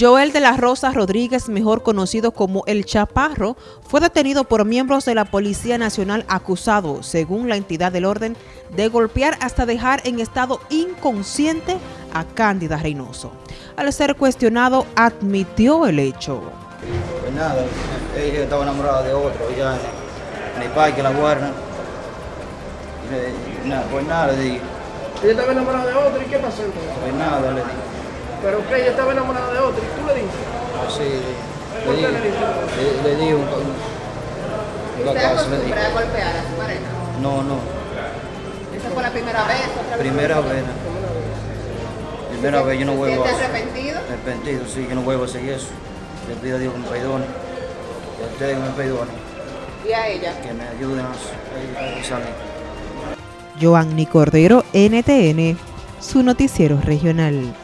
Joel de la Rosa Rodríguez, mejor conocido como El Chaparro, fue detenido por miembros de la Policía Nacional acusado, según la entidad del orden, de golpear hasta dejar en estado inconsciente a Cándida Reynoso. Al ser cuestionado, admitió el hecho. Pues nada, ella estaba enamorada de otro, ya en el parque, la guarda. Nada, pues nada, le dije. Ella estaba enamorada de otro, ¿y qué pasó? Pues nada, le dije. Pero que ella estaba enamorada de otro, ¿y tú le dijiste? Así, ¿Por le qué dije. le? Le, le dije un, un, un ¿Usted caso, le dije. acostumbra a golpear a su pareja? No, no, ¿Esa fue la primera vez? ¿Otra vez? primera vez. Primera vez yo no ¿Se vuelvo a... arrepentido? Arrepentido, sí, yo no vuelvo a hacer eso. Le pido a Dios que me perdone. Y a ustedes que me perdonen. ¿Y a ella? Que me ayuden a, a salir. Joanny Cordero, NTN, su noticiero regional.